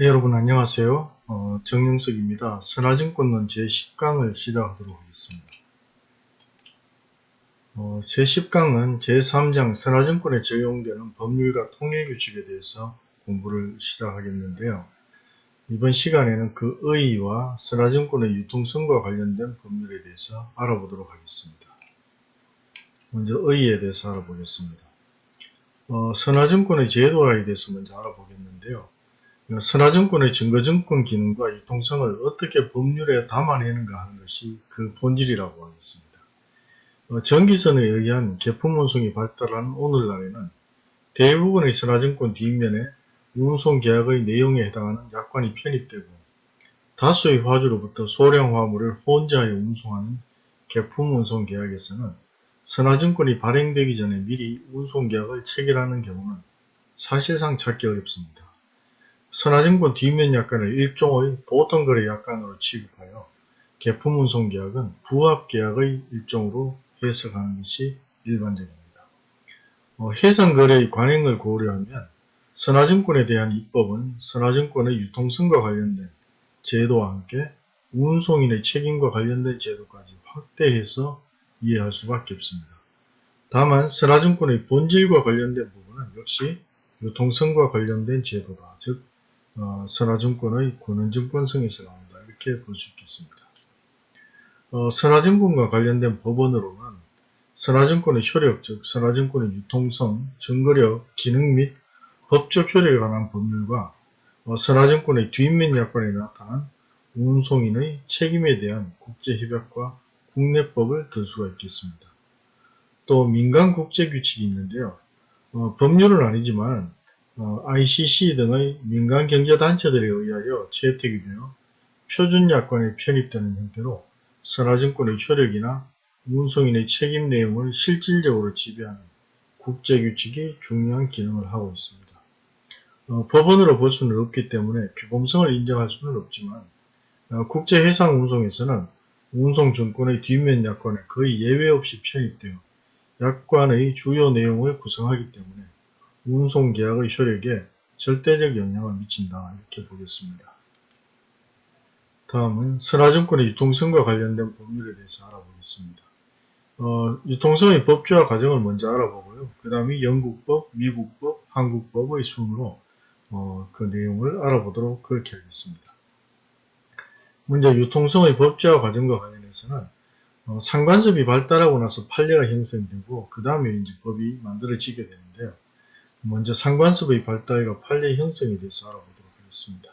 네, 여러분 안녕하세요. 어, 정영석입니다. 선화증권론 제10강을 시작하도록 하겠습니다. 어, 제10강은 제3장 선화증권에 적용되는 법률과 통일규칙에 대해서 공부를 시작하겠는데요. 이번 시간에는 그 의의와 선화증권의 유통성과 관련된 법률에 대해서 알아보도록 하겠습니다. 먼저 의의에 대해서 알아보겠습니다. 어, 선화증권의 제도화에 대해서 먼저 알아보겠는데요. 선화증권의 증거증권 기능과 유통성을 어떻게 법률에 담아내는가 하는 것이 그 본질이라고 하겠습니다. 어, 전기선에 의한 개품 운송이 발달한 오늘날에는 대부분의 선화증권 뒷면에 운송 계약의 내용에 해당하는 약관이 편입되고 다수의 화주로부터 소량 화물을 혼자하여 운송하는 개품 운송 계약에서는 선화증권이 발행되기 전에 미리 운송 계약을 체결하는 경우는 사실상 찾기 어렵습니다. 선화증권 뒷면 약관을 일종의 보통거래 약관으로 취급하여 개품 운송 계약은 부합 계약의 일종으로 해석하는 것이 일반적입니다. 어, 해상거래의 관행을 고려하면 선화증권에 대한 입법은 선화증권의 유통성과 관련된 제도와 함께 운송인의 책임과 관련된 제도까지 확대해서 이해할 수밖에 없습니다. 다만 선화증권의 본질과 관련된 부분은 역시 유통성과 관련된 제도다. 즉 어, 선화증권의 권한증권성에서 나온다. 이렇게 볼 수 있겠습니다. 어, 선화증권과 관련된 법원으로는 선화증권의 효력, 즉 선화증권의 유통성, 증거력, 기능 및 법적 효력에 관한 법률과 어, 선화증권의 뒷면 약관에 나타난 운송인의 책임에 대한 국제협약과 국내법을 들 수가 있겠습니다. 또 민간국제규칙이 있는데요. 어, 법률은 아니지만 어, ICC 등의 민간 경제단체들에 의하여 채택이 되어 표준약관에 편입되는 형태로 선화증권의 효력이나 운송인의 책임 내용을 실질적으로 지배하는 국제규칙이 중요한 기능을 하고 있습니다. 어, 법원으로 볼 수는 없기 때문에 규범성을 인정할 수는 없지만 어, 국제해상운송에서는 운송증권의 뒷면 약관에 거의 예외 없이 편입되어 약관의 주요 내용을 구성하기 때문에 운송계약의 효력에 절대적 영향을 미친다 이렇게 보겠습니다. 다음은 선화증권의 유통성과 관련된 법률에 대해서 알아보겠습니다. 어, 유통성의 법조화 과정을 먼저 알아보고요. 그 다음에 영국법, 미국법, 한국법의 순으로 어, 그 내용을 알아보도록 그렇게 하겠습니다. 먼저 유통성의 법제화 과정과 관련해서는 어, 상관습이 발달하고 나서 판례가 형성되고 그 다음에 이제 법이 만들어지게 되는데요. 먼저 상관습의 발달과 판례 형성에 대해서 알아보도록 하겠습니다.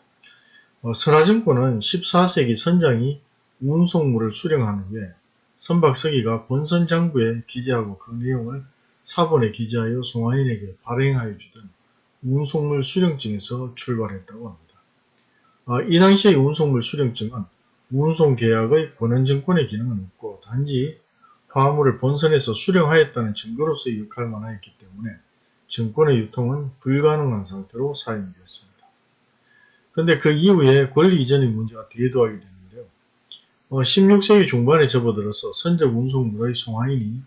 어, 선화증권은 14세기 선장이 운송물을 수령한 후에 선박서기가 본선 장부에 기재하고 그 내용을 사본에 기재하여 송화인에게 발행하여 주던 운송물 수령증에서 출발했다고 합니다. 아, 이 당시의 운송물 수령증은 운송계약의 권한증권의 기능은 없고 단지 화물을 본선에서 수령하였다는 증거로서의 역할만 하였기 때문에 증권의 유통은 불가능한 상태로 사용되었습니다. 그런데 그 이후에 권리 이전의 문제가 대두하게 되는데요. 어, 16세기 중반에 접어들어서 선적 운송물의 송화인이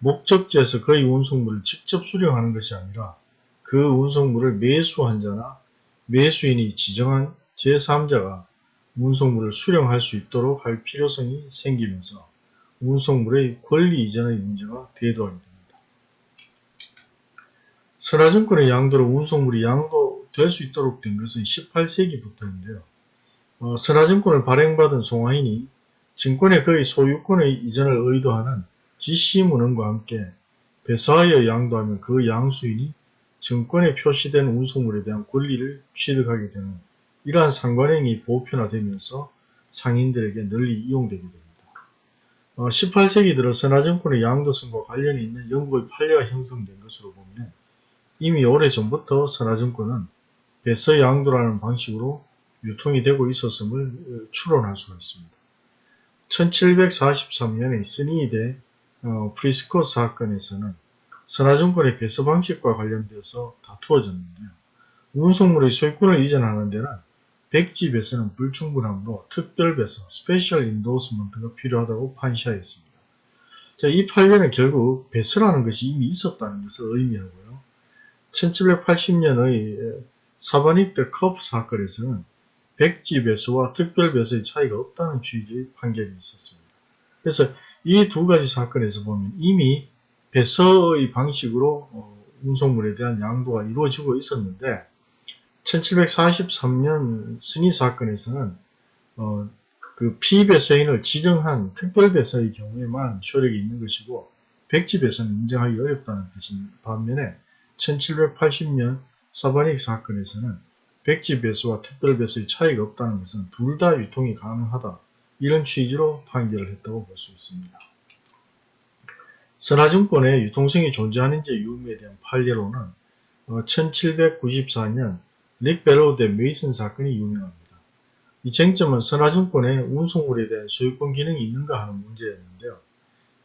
목적지에서 그의 운송물을 직접 수령하는 것이 아니라 그 운송물을 매수한 자나 매수인이 지정한 제3자가 운송물을 수령할 수 있도록 할 필요성이 생기면서 운송물의 권리 이전의 문제가 대두하게 됩니다. 선화증권의 양도로 운송물이 양도될 수 있도록 된 것은 18세기부터인데요. 어, 선화증권을 발행받은 송화인이 증권의 거의 소유권의 이전을 의도하는 지시문헌과 함께 배사하여 양도하면 그 양수인이 증권에 표시된 운송물에 대한 권리를 취득하게 되는 이러한 상관행이 보편화되면서 상인들에게 널리 이용되게 됩니다. 어, 18세기 들어 선화증권의 양도성과 관련이 있는 영국의 판례가 형성된 것으로 보면 이미 오래전부터 선화증권은 배서 양도라는 방식으로 유통이 되고 있었음을 추론할 수가 있습니다. 1743년에 Snee 대 어, Prescott 사건에서는 선화증권의 배서 방식과 관련되어서 다투어졌는데요. 운송물의 소유권을 이전하는 데는 백지배서는 불충분하므로 특별배서, special indorsement가 필요하다고 판시하였습니다. 자, 이 판례는 결국 배서라는 것이 이미 있었다는 것을 의미하고요. 1780년의 사바닉 대 커프 사건에서는 백지 배서와 특별 배서의 차이가 없다는 취지의 판결이 있었습니다. 그래서 이 두 가지 사건에서 보면 이미 배서의 방식으로 어, 운송물에 대한 양도가 이루어지고 있었는데 1743년 승희 사건에서는 어, 그 피배서인을 지정한 특별배서의 경우에만 효력이 있는 것이고 백지배서는 인정하기 어렵다는 뜻인 반면에 1780년 사바닉 사건에서는 백지배서와 특별배서의 차이가 없다는 것은 둘 다 유통이 가능하다 이런 취지로 판결을 했다고 볼 수 있습니다. 선화증권의 유통성이 존재하는지 유무에 대한 판례로는 1794년 릭베로 대 메이슨 사건이 유명합니다. 이 쟁점은 선화증권의 운송물에 대한 소유권 기능이 있는가 하는 문제였는데요.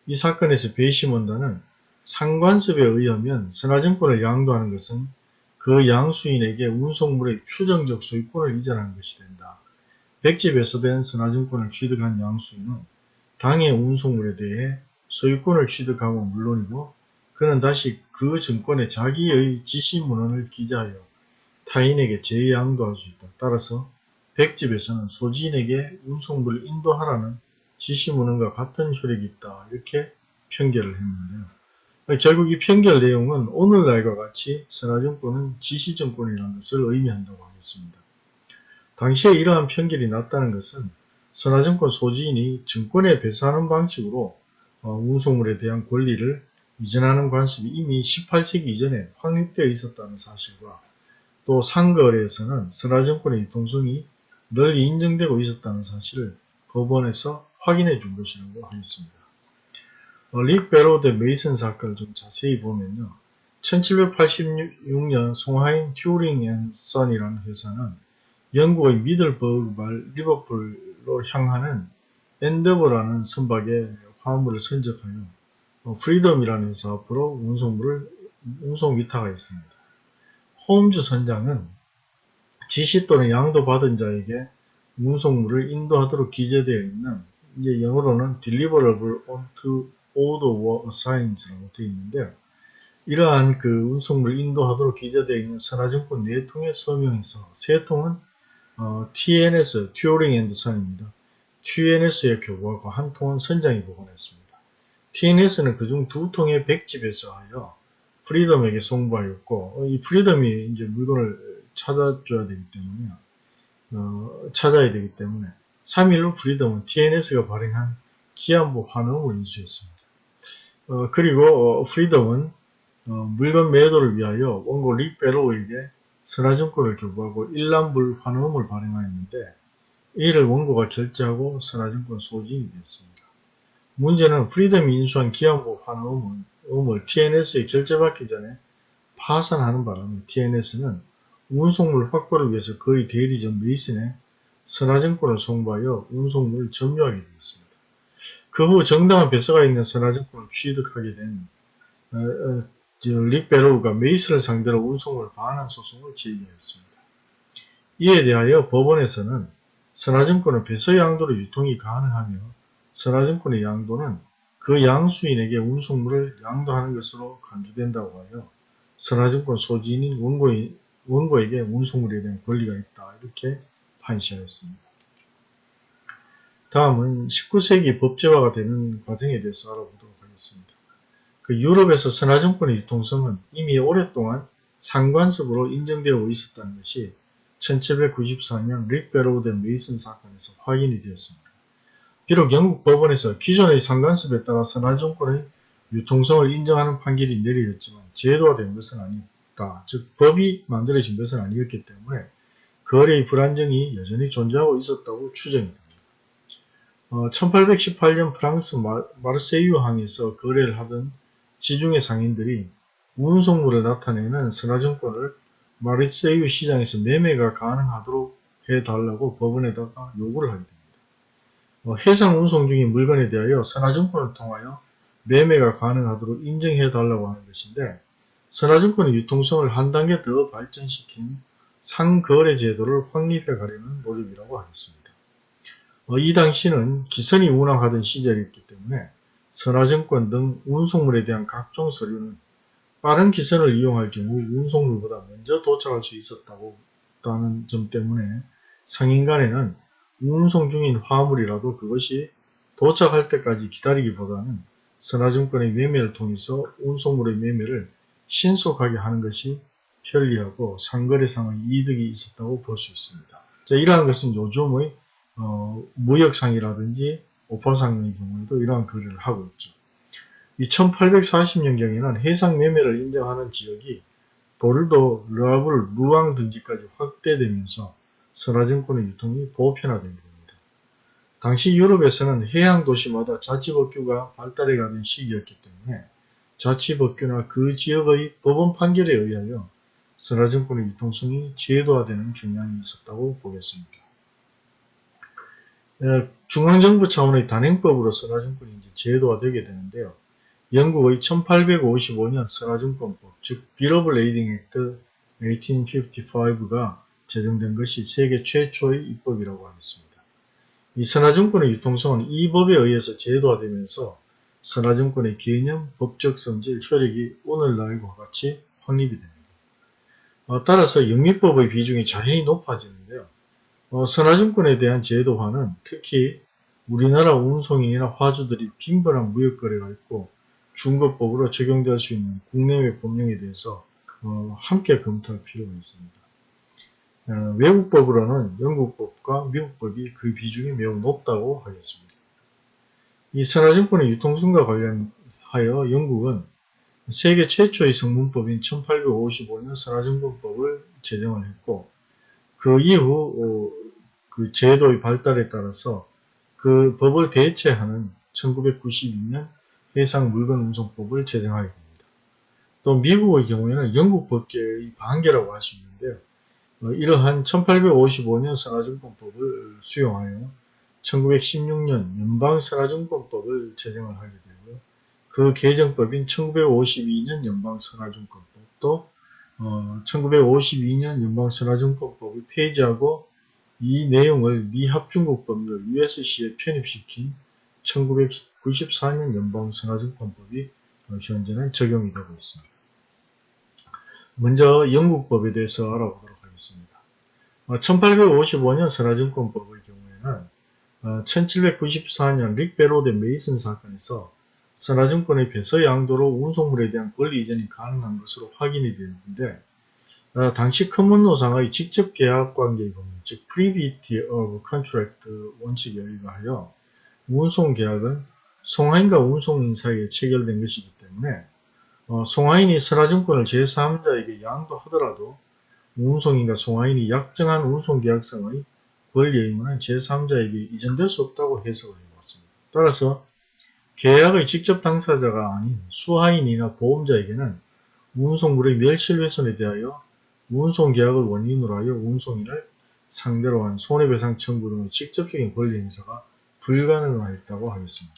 이 사건에서 베이시몬다는 상관습에 의하면 선화증권을 양도하는 것은 그 양수인에게 운송물의 추정적 소유권을 이전하는 것이 된다. 백집에서 된 선화증권을 취득한 양수인은 당의 운송물에 대해 소유권을 취득하고 물론이고 그는 다시 그 증권에 자기의 지시문헌을 기재하여 타인에게 재양도할 수 있다. 따라서 백집에서는 소지인에게 운송물을 인도하라는 지시문헌과 같은 효력이 있다. 이렇게 편결을 했는데요. 결국 이 편결 내용은 오늘날과 같이 선화증권은 지시증권이라는 것을 의미한다고 하겠습니다. 당시에 이러한 편결이 났다는 것은 선화증권 소지인이 증권에 배사하는 방식으로 어, 운송물에 대한 권리를 이전하는 관습이 이미 18세기 이전에 확립되어 있었다는 사실과 또 상거래에서는 선화증권의 유통성이 널리 인정되고 있었다는 사실을 법원에서 확인해 준 것이라고 하겠습니다. 어, Lickbarrow 대 Mason 사건을 좀 자세히 보면요. 1786년 송하인 Turing and Son이라는 회사는 영국의 미들버그 말 리버풀로 향하는 엔더버라는 선박에 화물을 선적하여 어, 프리덤이라는 회사 앞으로 운송물을 운송 위탁하였습니다. 홈즈 선장은 지시 또는 양도 받은 자에게 운송물을 인도하도록 기재되어 있는 이제 영어로는 deliverable unto order or assigns라고 되어 있는데요. 이러한 그 운송물 인도하도록 기재되어 있는 선화증권 4통에 서명해서 세 통은 어, TNS, Turing and Son입니다. TNS에 교부하고 한 통은 선장이 보관했습니다. TNS는 그중 두 통에 백지배서하여 프리덤에게 송부하였고 어, 이 프리덤이 이제 물건을 찾아줘야 되기 때문에 어, 찾아야 되기 때문에 3일로 프리덤은 TNS가 발행한 기한부 환어음을 인수했습니다. 어, 그리고 어, 프리덤은 어, 물건 매도를 위하여 원고 Lickbarrow에게 선화증권을 교부하고 일람불 환원을 발행하였는데 이를 원고가 결제하고 선화증권 소진이 되었습니다. 문제는 프리덤이 인수한 기한부 환원을 TNS에 결제받기 전에 파산하는 바람에 TNS는 운송물 확보를 위해서 거의 대리점 메이슨에 선화증권을 송부하여 운송물을 점유하게 되었습니다. 그 후 정당한 배서가 있는 선화증권을 취득하게 된 어, 어, 릭베로우가 메이슨을 상대로 운송을 반환 소송을 제기하였습니다. 이에 대하여 법원에서는 선화증권은 배서 양도로 유통이 가능하며 선화증권의 양도는 그 양수인에게 운송물을 양도하는 것으로 간주된다고 하여 선화증권 소지인인 원고인, 원고에게 운송물에 대한 권리가 있다. 이렇게 판시하였습니다. 다음은 19세기 법제화가 되는 과정에 대해서 알아보도록 하겠습니다. 그 유럽에서 선하증권의 유통성은 이미 오랫동안 상관습으로 인정되어 있었다는 것이 1794년 Lickbarrow 대 Mason 사건에서 확인이 되었습니다. 비록 영국 법원에서 기존의 상관습에 따라 선하증권의 유통성을 인정하는 판결이 내려졌지만 제도화된 것은 아니다. 즉 법이 만들어진 것은 아니었기 때문에 거래의 불안정이 여전히 존재하고 있었다고 추정이 됩니다. 어, 1818년 프랑스 마르세유 항에서 거래를 하던 지중해 상인들이 운송물을 나타내는 선화증권을 마르세유 시장에서 매매가 가능하도록 해달라고 법원에다가 요구를 하게 됩니다. 어, 해상 운송 중인 물건에 대하여 선화증권을 통하여 매매가 가능하도록 인정해달라고 하는 것인데 선화증권의 유통성을 한 단계 더 발전시킨 상거래 제도를 확립해 가려는 노력이라고 하겠습니다. 어, 이 당시는 기선이 운항하던 시절이었기 때문에 선화증권 등 운송물에 대한 각종 서류는 빠른 기선을 이용할 경우 운송물보다 먼저 도착할 수 있었다고 다는 점 때문에 상인 간에는 운송 중인 화물이라도 그것이 도착할 때까지 기다리기보다는 선화증권의 매매를 통해서 운송물의 매매를 신속하게 하는 것이 편리하고 상거래상의 이득이 있었다고 볼 수 있습니다. 자, 이러한 것은 요즘의 어, 무역상이라든지 오퍼상의 경우에도 이러한 거래를 하고 있죠. 이 1840년경에는 해상 매매를 인정하는 지역이 보르도, 르아블, 루앙 등지까지 확대되면서 선화증권의 유통이 보편화된 겁니다. 당시 유럽에서는 해양 도시마다 자치법규가 발달해 가는 시기였기 때문에 자치법규나 그 지역의 법원 판결에 의하여 선화증권의 유통성이 제도화되는 경향이 있었다고 보겠습니다. 어, 중앙정부 차원의 단행법으로 선화증권이 이제 제도화 되게 되는데요. 영국의 1855년 선화증권법, 즉 Bill of Lading Act 1855가 제정된 것이 세계 최초의 입법이라고 하겠습니다. 이 선화증권의 유통성은 이 법에 의해서 제도화되면서 선화증권의 개념, 법적 성질, 효력이 오늘날과 같이 확립이 됩니다. 어, 따라서 영미법의 비중이 자연히 높아지는데요. 어, 선화증권에 대한 제도화는 특히 우리나라 운송인이나 화주들이 빈번한 무역거래가 있고 중거법으로 적용될 수 있는 국내외 법령에 대해서 어, 함께 검토할 필요가 있습니다. 어, 외국법으로는 영국법과 미국법이 그 비중이 매우 높다고 하겠습니다. 이 선화증권의 유통성과 관련하여 영국은 세계 최초의 성문법인 1855년 선화증권법을 제정을 했고 그 이후 어, 그 제도의 발달에 따라서 그 법을 대체하는 1992년 해상 물건 운송법을 제정하게 됩니다. 또 미국의 경우에는 영국 법계의 반계라고 할 수 있는데요. 어, 이러한 1855년 선화증권법을 수용하여 1916년 연방선화증권법을 제정을 하게 되고요. 그 개정법인 1952년 연방선화증권법도 어, 1952년 연방선화증권법을 폐지하고 이 내용을 미 합중국 법률 USC에 편입시킨 1994년 연방선화증권법이 어, 현재는 적용이 되고 있습니다. 먼저 영국법에 대해서 알아보도록 하겠습니다. 1855년 어, 선화증권법의 경우에는 1794년 어, 릭베로드 메이슨 사건에서 선화증권의 배서 양도로 운송물에 대한 권리 이전이 가능한 것으로 확인이 되는데 당시 커먼노상의 직접 계약 관계의 법률, 즉 Privity of Contract 원칙에 의하여 운송계약은 송하인과 운송인 사이에 체결된 것이기 때문에 어, 송하인이 선화증권을 제3자에게 양도하더라도 운송인과 송하인이 약정한 운송계약성의 권리 의무는 제3자에게 이전될 수 없다고 해석을 해봤습니다. 따라서 계약의 직접 당사자가 아닌 수하인이나 보험자에게는 운송물의 멸실훼손에 대하여 운송계약을 원인으로 하여 운송인을 상대로 한 손해배상 청구 등의 직접적인 권리 행사가 불가능하였다고 하겠습니다.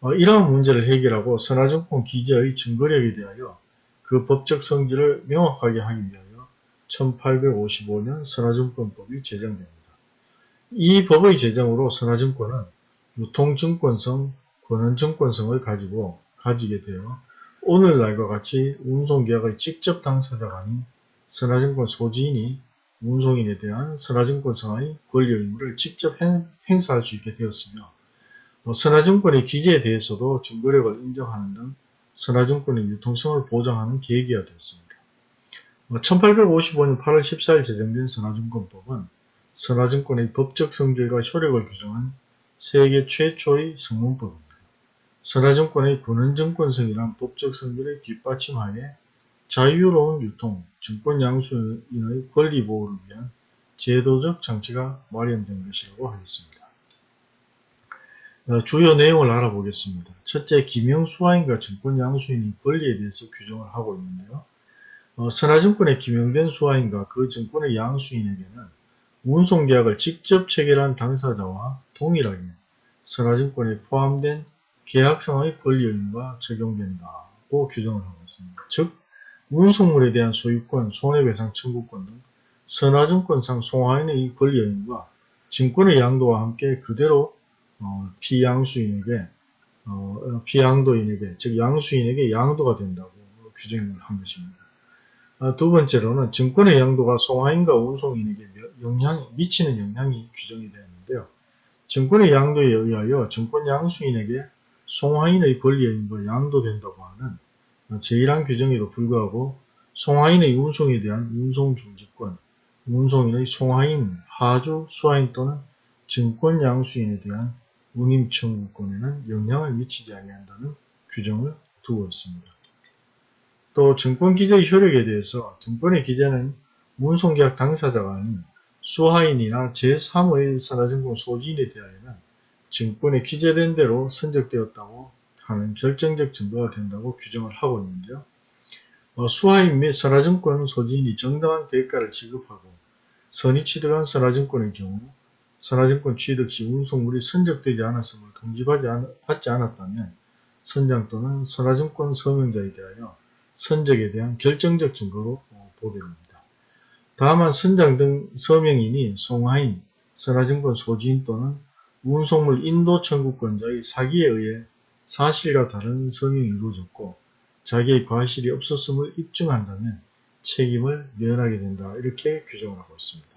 어, 이러한 문제를 해결하고 선화증권 기재의 증거력에 대하여 그 법적 성질을 명확하게 하기 위하여 1855년 선화증권법이 제정됩니다. 이 법의 제정으로 선화증권은 유통증권성, 권한증권성을 가지고 가지게 되어 오늘날과 같이 운송계약의 직접 당사자가 아닌 선화증권 소지인이 운송인에 대한 선화증권상의 권리 의무를 직접 행 사할 수 있게 되었으며 선화증권의 기재에 대해서도 증거력을 인정하는 등 선화증권의 유통성을 보장하는 계기가 되었습니다. 1855년 8월 14일 제정된 선화증권법은 선화증권의 법적 성질과 효력을 규정한 세계 최초의 성문법입니다. 선화증권의 권한증권성이란 법적 성질의 뒷받침하에 자유로운 유통, 증권 양수인의 권리 보호를 위한 제도적 장치가 마련된 것이라고 하겠습니다. 어, 주요 내용을 알아보겠습니다. 첫째, 기명수화인과 증권 양수인의 권리에 대해서 규정을 하고 있는데요. 어, 선화증권에 기명된 수화인과 그 증권의 양수인에게는 운송계약을 직접 체결한 당사자와 동일하게 선화증권에 포함된 계약상의 권리 의무가 적용된다고 규정을 하고 있습니다. 즉, 운송물에 대한 소유권, 손해배상 청구권 등 선화증권상 송화인의 이 권리 의무가 증권의 양도와 함께 그대로 어, 피양수인에게 어, 피양도인에게 즉 양수인에게 양도가 된다고 규정을 한 것입니다. 어, 두 번째로는 증권의 양도가 송화인과 운송인에게 영향, 미치는 영향이 규정이 되었는데요. 증권의 양도에 의하여 증권 양수인에게 송화인의 의거 양도된다고 하는 제1항 규정에도 불구하고 송화인의 운송에 대한 운송중지권, 운송인의 송화인, 하주, 수화인 또는 증권 양수인에 대한 운임 청구권에는 영향을 미치지 아니한다는 규정을 두고 있습니다. 또 증권기재의 효력에 대해서 증권의 기재는 운송계약 당사자가 아닌 수하인이나 제3의 산하증권 소지인에 대하여는 증권에 기재된 대로 선적되었다고 하는 결정적 증거가 된다고 규정을 하고 있는데요. 어, 수하인 및 선화증권 소지인이 정당한 대가를 지급하고 선의 취득한 선화증권의 경우 선화증권 취득 시 운송물이 선적되지 않았음을 통지받지 않았다면 선장 또는 선화증권 서명자에 대하여 선적에 대한 결정적 증거로 보도됩니다. 다만 선장 등 서명인이 송화인, 선화증권 소지인 또는 운송물 인도 청구권자의 사기에 의해 사실과 다른 서명이 이루어졌고 자기의 과실이 없었음을 입증한다면 책임을 면하게 된다. 이렇게 규정을 하고 있습니다.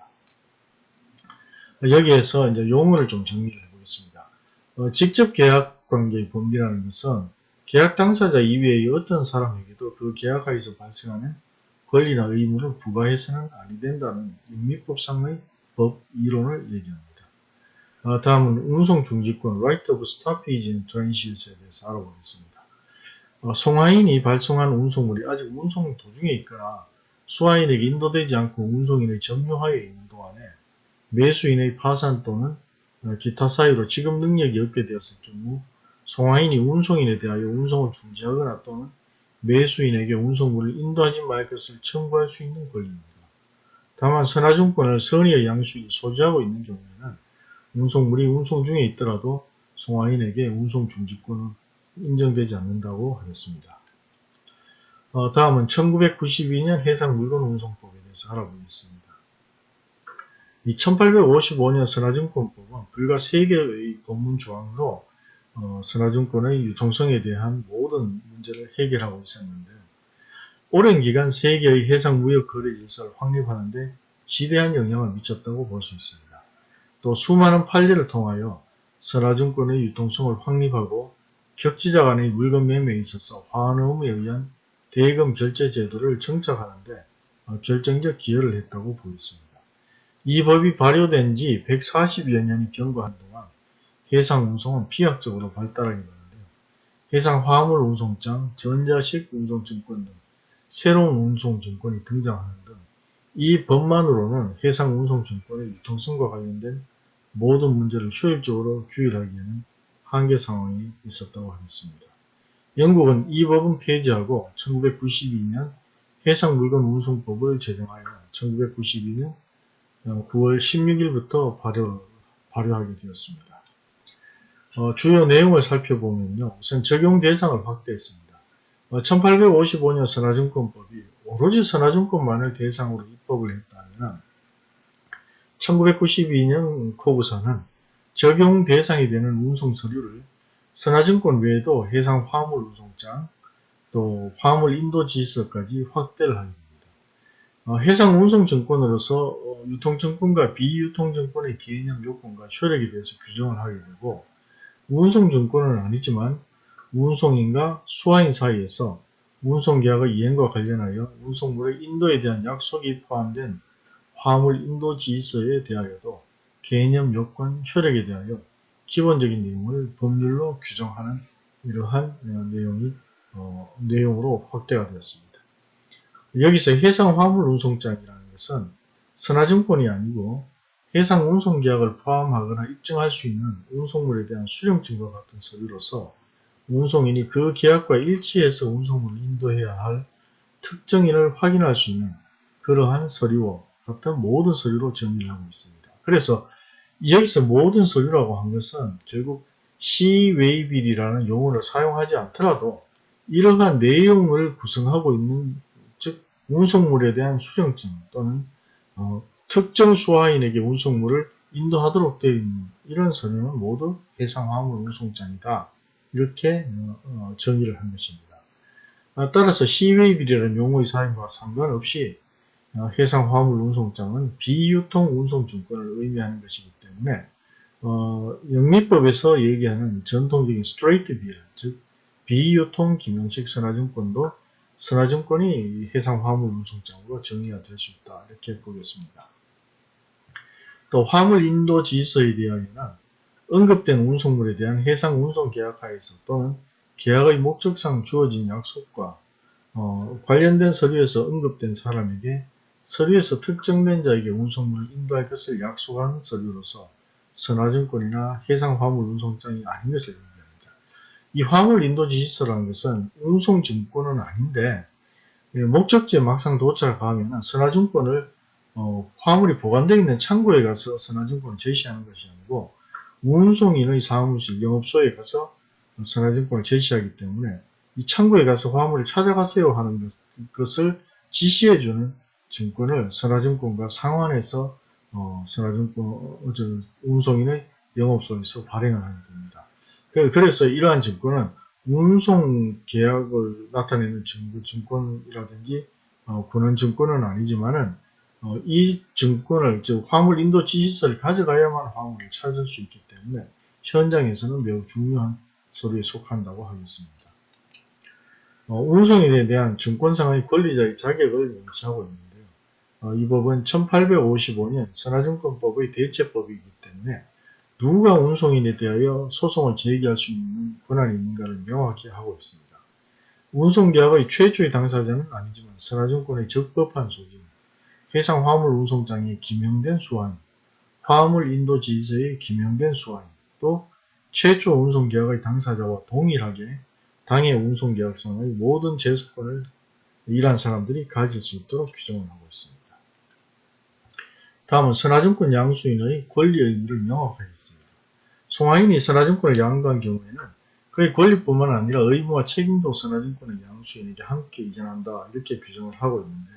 여기에서 이제 용어를 좀 정리를 해보겠습니다. 어, 직접 계약 관계의 범위라는 것은 계약 당사자 이외의 어떤 사람에게도 그 계약하에서 발생하는 권리나 의무를 부과해서는 아니 된다는 인미법상의 법 이론을 얘기합니다. 어, 다음은 운송 중지권 Right of Stoppage in Transit에 대해서 알아보겠습니다. 어, 송화인이 발송한 운송물이 아직 운송 도중에 있거나 수화인에게 인도되지 않고 운송인의 점유하에 있는 동안에 매수인의 파산 또는 어, 기타 사유로 지급 능력이 없게 되었을 경우 송화인이 운송인에 대하여 운송을 중지하거나 또는 매수인에게 운송물을 인도하지 말 것을 청구할 수 있는 권리입니다. 다만 선화증권을 선의의 양수인이 소지하고 있는 경우에는 운송물이 운송 중에 있더라도 송화인에게 운송 중지권은 인정되지 않는다고 하겠습니다. 어, 다음은 1992년 해상물건 운송법에 대해서 알아보겠습니다. 이 1855년 선화증권법은 불과 3개의 법문 조항으로 어, 선화증권의 유통성에 대한 모든 문제를 해결하고 있었는데 오랜 기간 세계의 해상무역 거래 질서를 확립하는 데 지대한 영향을 미쳤다고 볼 수 있습니다. 또 수많은 판례를 통하여 선화증권의 유통성을 확립하고 격지자 간의 물건 매매에 있어서 환음에 의한 대금 결제 제도를 정착하는데 어, 결정적 기여를 했다고 보였습니다. 이 법이 발효된 지 140여 년이 경과한 동안 해상 운송은 비약적으로 발달하게 되는데요. 해상 화물 운송장, 전자식 운송증권 등 새로운 운송증권이 등장하는 등 이 법만으로는 해상 운송증권의 유통성과 관련된 모든 문제를 효율적으로 규율하기에는 한계 상황이 있었다고 하겠습니다. 영국은 이 법은 폐지하고 1992년 해상물건운송법을 제정하여 1992년 9월 16일부터 발효, 발효하게 되었습니다. 어, 주요 내용을 살펴보면요. 우선 적용 대상을 확대했습니다. 어, 1855년 선화증권법이 오로지 선화증권만을 대상으로 입법을 했다면 1992년 코구사는 적용 대상이 되는 운송 서류를 선화증권 외에도 해상 화물 운송장, 또 화물 인도 지서까지 확대를 하게 됩니다. 어, 해상 운송증권으로서 어, 유통증권과 비유통증권의 개념 요건과 효력에 대해서 규정을 하게 되고 운송증권은 아니지만 운송인과 수화인 사이에서 운송계약의 이행과 관련하여 운송물의 인도에 대한 약속이 포함된 화물 인도 지서에 대하여도 개념 요건 효력에 대하여 기본적인 내용을 법률로 규정하는 이러한 어, 내용이 어, 내용으로 확대가 되었습니다. 여기서 해상 화물 운송장이라는 것은 선화증권이 아니고 해상 운송계약을 포함하거나 입증할 수 있는 운송물에 대한 수령증과 같은 서류로서 운송인이 그 계약과 일치해서 운송물을 인도해야 할 특정인을 확인할 수 있는 그러한 서류와 같은 모든 서류로 정의를 하고 있습니다. 그래서 여기서 모든 서류라고 한 것은 결국 시웨이빌이라는 용어를 사용하지 않더라도 이러한 내용을 구성하고 있는 즉 운송물에 대한 수령증 또는 어, 특정 수화인에게 운송물을 인도하도록 되어 있는 이런 서류는 모두 해상화물 운송장이다. 이렇게 어, 어, 정의를 한 것입니다. 아, 따라서 시웨이빌이라는 용어의 사용과 상관없이 어, 해상 화물 운송장은 비유통 운송증권을 의미하는 것이기 때문에 어, 영미법에서 얘기하는 전통적인 스트레이트 비어, 즉 비유통 김영식 선화증권도 선화증권이 해상 화물 운송장으로 정의가 될 수 있다 이렇게 보겠습니다. 또 화물 인도 지서에 대하여는 언급된 운송물에 대한 해상 운송 계약하에서 또는 계약의 목적상 주어진 약속과 어, 관련된 서류에서 언급된 사람에게 서류에서 특정된 자에게 운송물을 인도할 것을 약속한 서류로서 선화증권이나 해상화물 운송장이 아닌 것을 의미합니다. 이 화물 인도 지시서라는 것은 운송증권은 아닌데 목적지에 막상 도착하면 선화증권을 어, 화물이 보관되어 있는 창고에 가서 선화증권을 제시하는 것이 아니고 운송인의 사무실, 영업소에 가서 선화증권을 제시하기 때문에 이 창고에 가서 화물을 찾아가세요 하는 것을 지시해주는 증권을 선화증권과 상환해서 어, 선화증권 어, 운송인의 영업소에서 발행을 하게 됩니다. 그래서 이러한 증권은 운송 계약을 나타내는 증거, 증권이라든지 어, 권한 증권은 아니지만은 어, 이 증권을 즉 화물 인도 지시서를 가져가야만 화물을 찾을 수 있기 때문에 현장에서는 매우 중요한 서류에 속한다고 하겠습니다. 어, 운송인에 대한 증권상의 권리자의 자격을 명시하고 있는데요. 어, 이 법은 1855년 선화증권법의 대체법이기 때문에 누가 운송인에 대하여 소송을 제기할 수 있는 권한이 있는가를 명확히 하고 있습니다. 운송계약의 최초의 당사자는 아니지만 선화증권의 적법한 소진, 해상 화물 운송장의 기명된 수화인, 화물 인도 지지서의 기명된 수화인, 또 최초 운송계약의 당사자와 동일하게 당해 운송계약상의 모든 제소권을 일한 사람들이 가질 수 있도록 규정을 하고 있습니다. 다음은 선화증권 양수인의 권리 의미를 명확하겠습니다. 송하인이 선화증권을 양도한 경우에는 그의 권리뿐만 아니라 의무와 책임도 선화증권의 양수인에게 함께 이전한다 이렇게 규정을 하고 있는데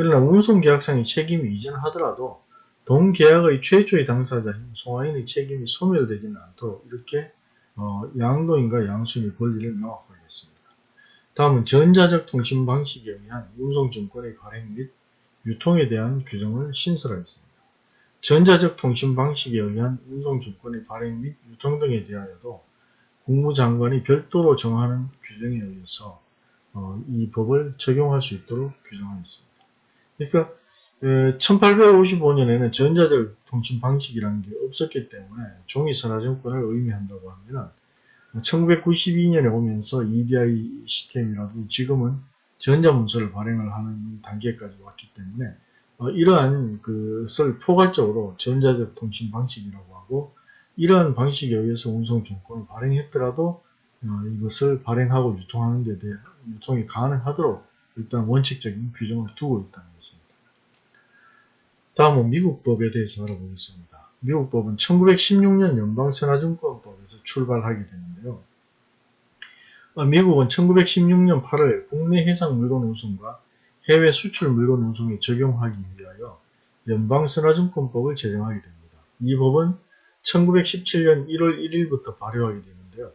그러나 운송계약상의 책임이 이전하더라도 동계약의 최초의 당사자인 송하인의 책임이 소멸되지는 않도록 이렇게 어, 양도인과 양수인의 권리를 명확하게 했습니다. 다음은 전자적 통신 방식에 의한 운송증권의 발행 및 유통에 대한 규정을 신설하였습니다. 전자적 통신 방식에 의한 운송증권의 발행 및 유통 등에 대하여도 국무장관이 별도로 정하는 규정에 의해서 어, 이 법을 적용할 수 있도록 규정하였습니다. 그러니까 1855년에는 전자적 통신 방식이라는 게 없었기 때문에 종이 선화증권을 의미한다고 하면 1992년에 오면서 EDI 시스템이라도 지금은 전자문서를 발행을 하는 단계까지 왔기 때문에 어, 이러한 것을 포괄적으로 전자적 통신 방식이라고 하고 이러한 방식에 의해서 운송증권을 발행했더라도 어, 이것을 발행하고 유통하는 데 대해 유통이 가능하도록 일단 원칙적인 규정을 두고 있다는 것입니다. 다음은 미국 법에 대해서 알아보겠습니다. 미국 법은 1916년 연방선화증권법에서 출발하게 되는데요. 어, 미국은 1916년 8월 국내 해상 물건 운송과 해외 수출 물건 운송에 적용하기 위하여 연방선화증권법을 제정하게 됩니다. 이 법은 1917년 1월 1일부터 발효하게 되는데요.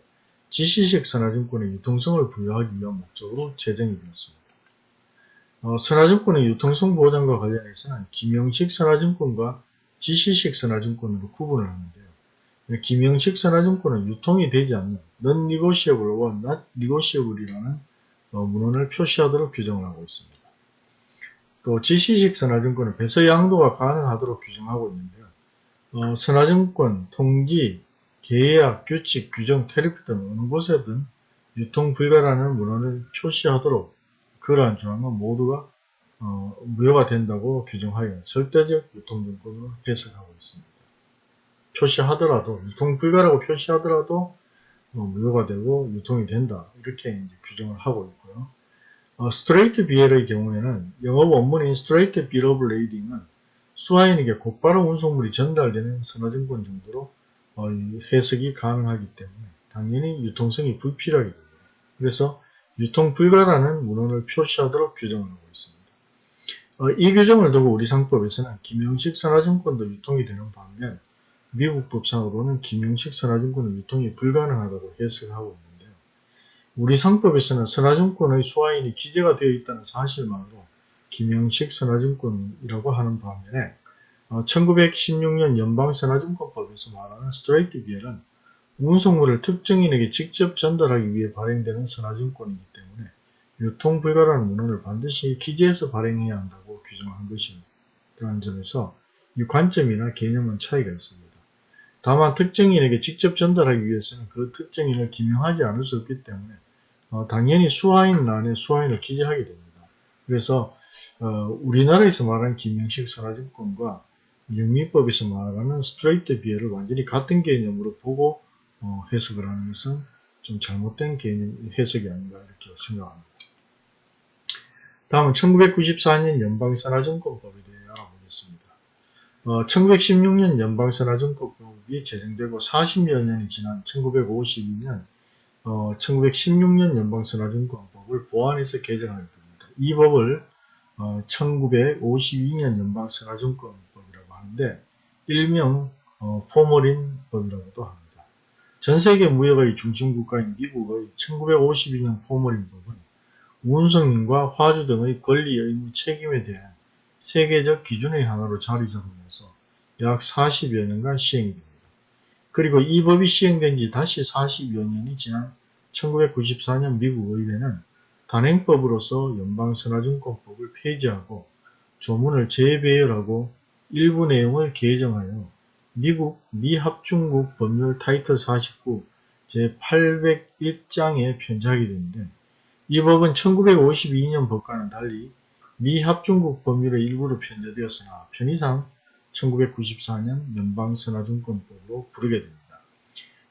지시식 선화증권의 유통성을 부여하기 위한 목적으로 제정이 되었습니다. 어, 선화증권의 유통성 보장과 관련해서는 김영식 선화증권과 지시식 선화증권으로 구분을 하는데요. 김영식 선화증권은 유통이 되지 않는 non-negotiable와 not negotiable이라는 어, 문헌을 표시하도록 규정을 하고 있습니다. 또 지시식 선화증권은 배서 양도가 가능하도록 규정하고 있는데요. 어, 선화증권, 통지, 계약, 규칙, 규정, 테리프 등 어느 곳에든 유통 불가라는 문헌을 표시하도록 그러한 조항은 모두가 어, 무효가 된다고 규정하여 절대적 유통증권으로 해석하고 있습니다. 표시하더라도 유통 불가라고 표시하더라도 어, 무효가 되고 유통이 된다 이렇게 규정을 하고 있고요. 어, straight BL의 경우에는 영어 원문인 straight bill of lading은 수하인에게 곧바로 운송물이 전달되는 선하증권 정도로 어, 해석이 가능하기 때문에 당연히 유통성이 불필요하게 됩니다. 그래서 유통 불가라는 문헌을 표시하도록 규정을 하고 있습니다. 어, 이 규정을 두고 우리 상법에서는 기명식 선하증권도 유통이 되는 반면 미국 법상으로는 기명식 선하증권은 유통이 불가능하다고 해석하고 있는데요. 우리 상법에서는 선화증권의 수화인이 기재가 되어 있다는 사실만으로 김영식 선화증권이라고 하는 반면에 어, 1916년 연방선화증권법에서 말하는 스트레이트 비엘은 운송물을 특정인에게 직접 전달하기 위해 발행되는 선화증권이기 때문에 유통 불가라는 문헌을 반드시 기재해서 발행해야 한다고 규정한 것이라는 점에서 이 관점이나 개념은 차이가 있습니다. 다만 특정인에게 직접 전달하기 위해서는 그 특정인을 기명하지 않을 수 없기 때문에 어, 당연히 수화인란에 수화인을 기재하게 됩니다. 그래서 어, 우리나라에서 말하는 김영식 선화증권과 영미법에서 말하는 스트레이트 비엘을 완전히 같은 개념으로 보고 어, 해석을 하는 것은 좀 잘못된 개념 해석이 아닌가 이렇게 생각합니다. 다음은 1994년 연방선화증권법에 대해 알아보겠습니다. 어, 1916년 연방선화증권법이 제정되고 40여 년이 지난 1952년 어, 1916년 연방선화증권법을 보완해서 개정하게 됩니다. 이 법을 어, 1952년 연방선화증권법이라고 하는데 일명 어, 포머린 법이라고도 합니다. 전 세계 무역의 중심국가인 미국의 1952년 포머린 법은 운송인과 화주 등의 권리, 의무, 책임에 대한 세계적 기준의 하나로 자리 잡으면서 약 40여 년간 시행이 됩니다. 그리고 이 법이 시행된 지 다시 40여 년이 지난 1994년 미국 의회는 단행법으로서 연방선화증권법을 폐지하고 조문을 재배열하고 일부 내용을 개정하여 미국 미합중국 법률 타이틀 49 제801장에 편지하게 되는데 이 법은 1952년 법과는 달리 미합중국 법률의 일부로 편제되었으나 편의상 1994년 연방선화증권법으로 부르게 됩니다.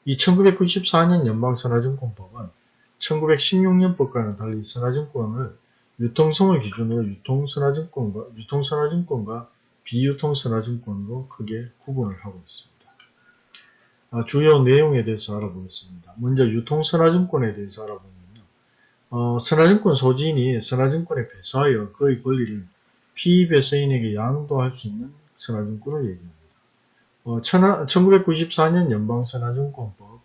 이 1994년 연방선화증권법은 1916년 법과는 달리 선화증권을 유통성을 기준으로 유통선화증권과, 유통선화증권과 비유통 선화증권으로 크게 구분을 하고 있습니다. 아, 주요 내용에 대해서 알아보겠습니다. 먼저 유통선화증권에 대해서 알아보면요. 어, 선화증권 소지인이 선화증권에 배서하여 그의 권리를 피배서인에게 양도할 수 있는 선화증권을 얘기합니다. 어, 1994년 연방선화증권법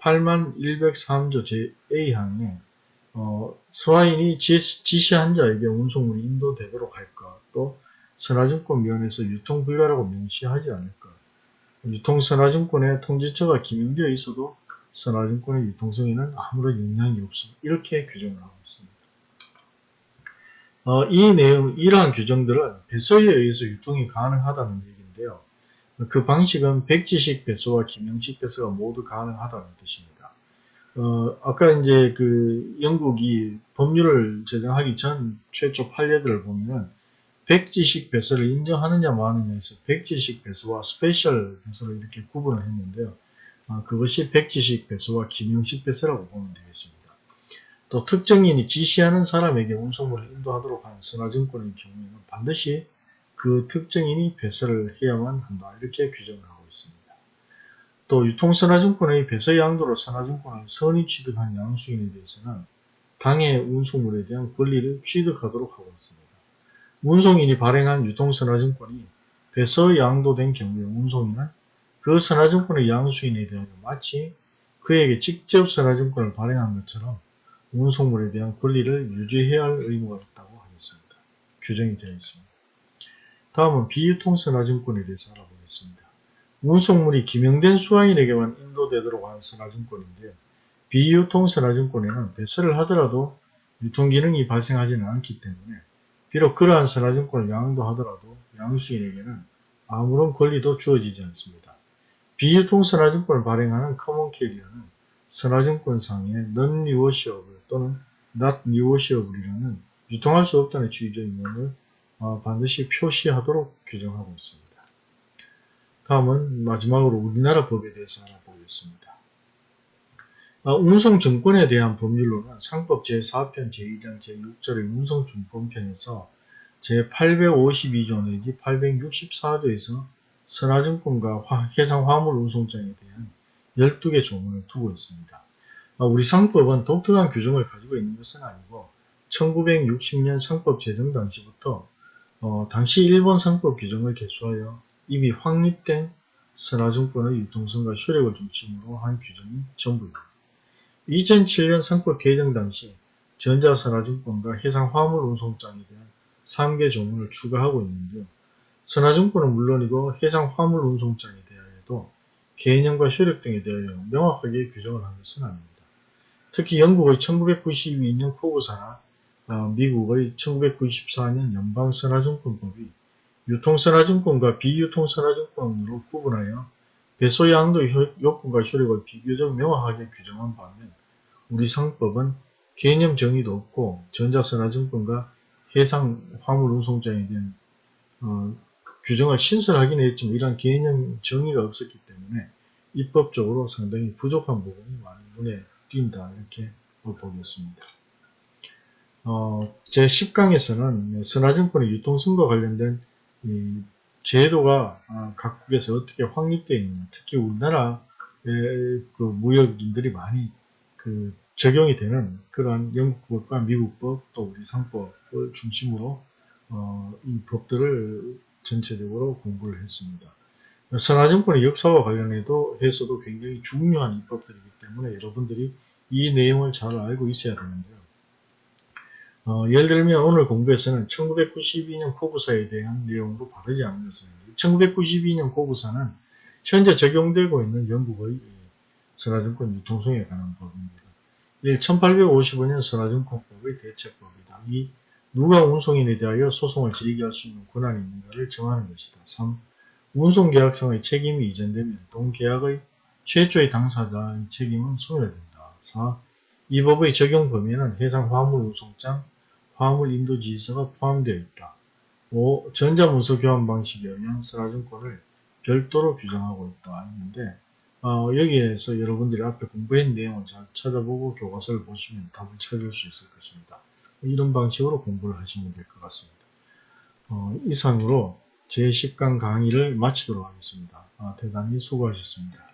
8103조 제-A항에 어, 서화인이 지시한 자에게 운송물이 인도되도록 할 것, 또 선화증권위원회에서 유통불가라고 명시하지 않을 것, 유통선화증권의 통지처가 기명되어 있어도 선하증권의 유통성에는 아무런 영향이 없습니다. 이렇게 규정을 하고 있습니다. 어, 이 내용, 이러한 규정들은 배서에 의해서 유통이 가능하다는 얘기인데요. 그 방식은 백지식 배서와 기명식 배서가 모두 가능하다는 뜻입니다. 어, 아까 이제 그 영국이 법률을 제정하기 전 최초 판례들을 보면 백지식 배서를 인정하느냐 마느냐에서 백지식 배서와 special 배서를 이렇게 구분을 했는데요. 어, 그것이 백지식 배서와 김영식 배서라고 보면 되겠습니다. 또 특정인이 지시하는 사람에게 운송물을 인도하도록 하는 선화증권의 경우에는 반드시 그 특정인이 배설을 해야만 한다. 이렇게 규정을 하고 있습니다. 또 유통선화증권의 배설 양도로 선화증권을 선의 취득한 양수인에 대해서는 당해 운송물에 대한 권리를 취득하도록 하고 있습니다. 운송인이 발행한 유통선화증권이 배서 양도된 경우에 운송인은 그 선화증권의 양수인에 대하여 마치 그에게 직접 선화증권을 발행한 것처럼 운송물에 대한 권리를 유지해야 할 의무가 있다고 하겠습니다. 규정이 되어 있습니다. 다음은 비유통선화증권에 대해서 알아보겠습니다. 운송물이 기명된 수화인에게만 인도되도록 하는 선화증권인데요. 비유통선화증권에는 배설을 하더라도 유통기능이 발생하지는 않기 때문에 비록 그러한 선하증권을 양도하더라도 양수인에게는 아무런 권리도 주어지지 않습니다. 비유통 선하증권을 발행하는 common carrier는 선하증권상의 non-negotiable 또는 not negotiable이라는 유통할 수 없다는 주의적인 내용을 어, 반드시 표시하도록 규정하고 있습니다. 다음은 마지막으로 우리나라 법에 대해서 알아보겠습니다. 어, 운송증권에 대한 법률로는 상법 제4편 제2장 제6절의 운송증권편에서 제852조 내지 864조에서 선화증권과 해상화물 운송장에 대한 12개 조문을 두고 있습니다. 어, 우리 상법은 독특한 규정을 가지고 있는 것은 아니고 1960년 상법 제정 당시부터 어, 당시 일본 상법 규정을 개수하여 이미 확립된 선화증권의 유통성과 효력을 중심으로 한 규정이 전부입니다. 2007년 선법 개정 당시 전자선화증권과 해상화물운송장에 대한 3개 조문을 추가하고 있는데요. 선화증권은 물론이고 해상화물운송장에 대하여도 개념과 효력 등에 대하여 명확하게 규정을 한 것은 아닙니다. 특히 영국의 1992년 코브사나 어, 미국의 1994년 연방선화증권법이 유통선화증권과 비유통선화증권으로 구분하여 배소 양도 요건과 효력을 비교적 명확하게 규정한 반면 우리 상법은 개념 정의도 없고 전자선화증권과 해상 화물운송장에 대한 어, 규정을 신설하긴 했지만 이러한 개념 정의가 없었기 때문에 입법적으로 상당히 부족한 부분이 많이 눈에 띈다 이렇게 보겠습니다. 어, 제10강에서는 선화증권의 유통성과 관련된 이 제도가 아, 각국에서 어떻게 확립되어 있느냐 특히 우리나라의 그 무역인들이 많이 그 적용이 되는 그러한 영국법과 미국법 또 우리 상법을 중심으로 어, 이 법들을 전체적으로 공부를 했습니다. 선화증권의 역사와 관련해도 해서도 굉장히 중요한 입법들이기 때문에 여러분들이 이 내용을 잘 알고 있어야 되는데요. 어, 예를 들면 오늘 공부에서는 1992년 코부사에 대한 내용으로 바르지 것은 1992년 코부사는 현재 적용되고 있는 영국의 선화증권 유통성에 관한 법입니다. 1855년 선화증권법의 대체법이다. 이 누가 운송인에 대하여 소송을 제기할 수 있는 권한이 있는가를 정하는 것이다. 3. 운송계약상의 책임이 이전되면 동계약의 최초의 당사자의 책임은 소멸된다. 4. 이 법의 적용 범위에는 해상 화물 운송장, 화물 인도 지시서가 포함되어 있다. 5. 전자문서 교환 방식에 의한 선화증권을 별도로 규정하고 있다. 했는데 어, 여기에서 여러분들이 앞에 공부한 내용을 잘 찾아보고 교과서를 보시면 답을 찾을 수 있을 것입니다. 이런 방식으로 공부를 하시면 될 것 같습니다. 어, 이상으로 제10강 강의를 마치도록 하겠습니다. 아, 대단히 수고하셨습니다.